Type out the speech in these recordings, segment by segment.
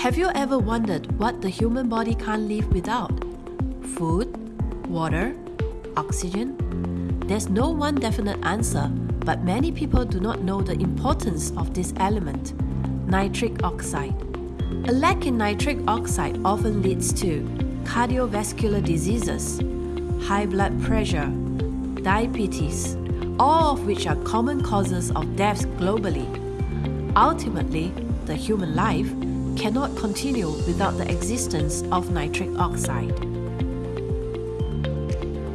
Have you ever wondered what the human body can't live without? Food, water, oxygen? There's no one definite answer, but many people do not know the importance of this element, nitric oxide. A lack in nitric oxide often leads to cardiovascular diseases, high blood pressure, diabetes, all of which are common causes of deaths globally. Ultimately, the human life cannot continue without the existence of nitric oxide.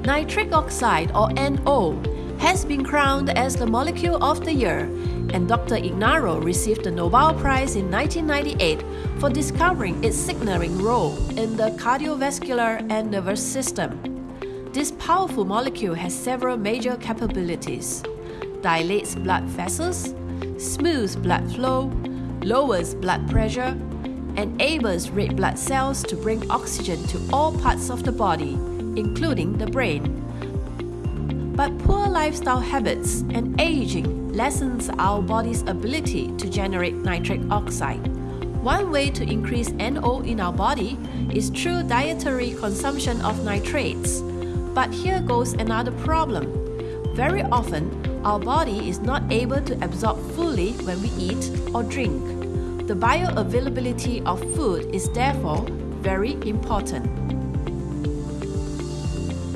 Nitric oxide, or NO, has been crowned as the Molecule of the Year, and Dr. Ignarro received the Nobel Prize in 1998 for discovering its signaling role in the cardiovascular and nervous system. This powerful molecule has several major capabilities. Dilates blood vessels, smooths blood flow, lowers blood pressure, enables red blood cells to bring oxygen to all parts of the body, including the brain. But poor lifestyle habits and aging lessens our body's ability to generate nitric oxide. One way to increase NO in our body is through dietary consumption of nitrates. But here goes another problem. Very often, our body is not able to absorb fully when we eat or drink. The bioavailability of food is therefore very important.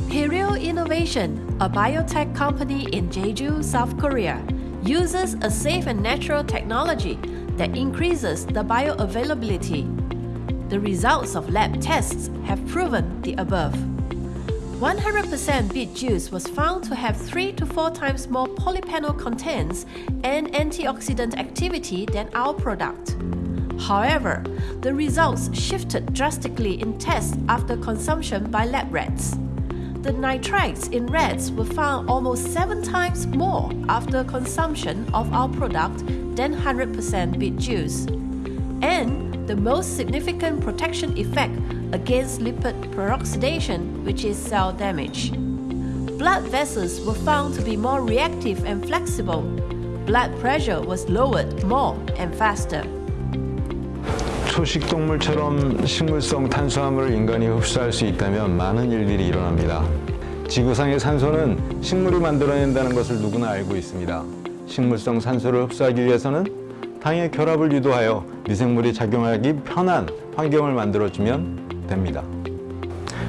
Pereo Innovation, a biotech company in Jeju, South Korea, uses a safe and natural technology that increases the bioavailability. The results of lab tests have proven the above. 100% beet juice was found to have 3 to 4 times more polyphenol contents and antioxidant activity than our product. However, the results shifted drastically in tests after consumption by lab rats. The nitrites in rats were found almost 7 times more after consumption of our product than 100% beet juice. And the most significant protection effect against lipid peroxidation, which is cell damage. Blood vessels were found to be more reactive and flexible. Blood pressure was lowered more and faster. 초식동물처럼 식물성 탄수화물을 인간이 흡수할 수 있다면 많은 일들이 일어납니다. 지구상의 산소는 식물이 만들어낸다는 것을 누구나 알고 있습니다. 식물성 산소를 흡수하기 위해서는 당의 결합을 유도하여 미생물이 작용하기 편한 환경을 만들어주면 됩니다.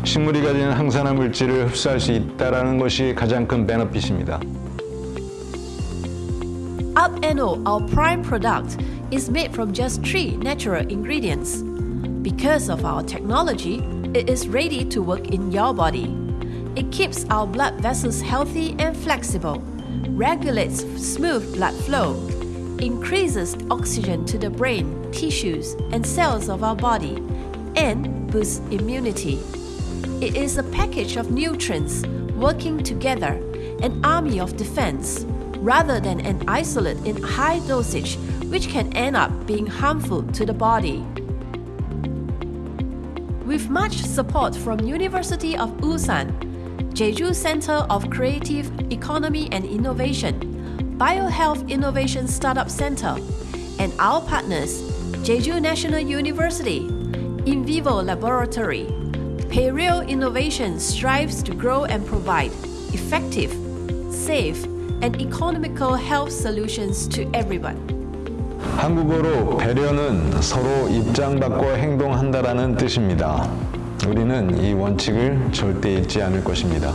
식물이 가진 항산화 물질을 흡수할 수 있다는 것이 가장 큰 베너핏입니다. UpNO, our prime product, is made from just three natural ingredients. Because of our technology, it is ready to work in your body. It keeps our blood vessels healthy and flexible, regulates smooth blood flow, increases oxygen to the brain, tissues, and cells of our body, and boosts immunity. It is a package of nutrients working together, an army of defense, rather than an isolate in high dosage which can end up being harmful to the body. With much support from University of Ulsan, Jeju Center of Creative Economy and Innovation, BioHealth Innovation Startup Center, and our partners, Jeju National University, In Vivo Laboratory, Pereo Innovation strives to grow and provide effective, safe, and economical health solutions to everyone. 한국어로 배려는 서로 입장받고 행동한다라는 뜻입니다. 우리는 이 원칙을 절대 잊지 않을 것입니다.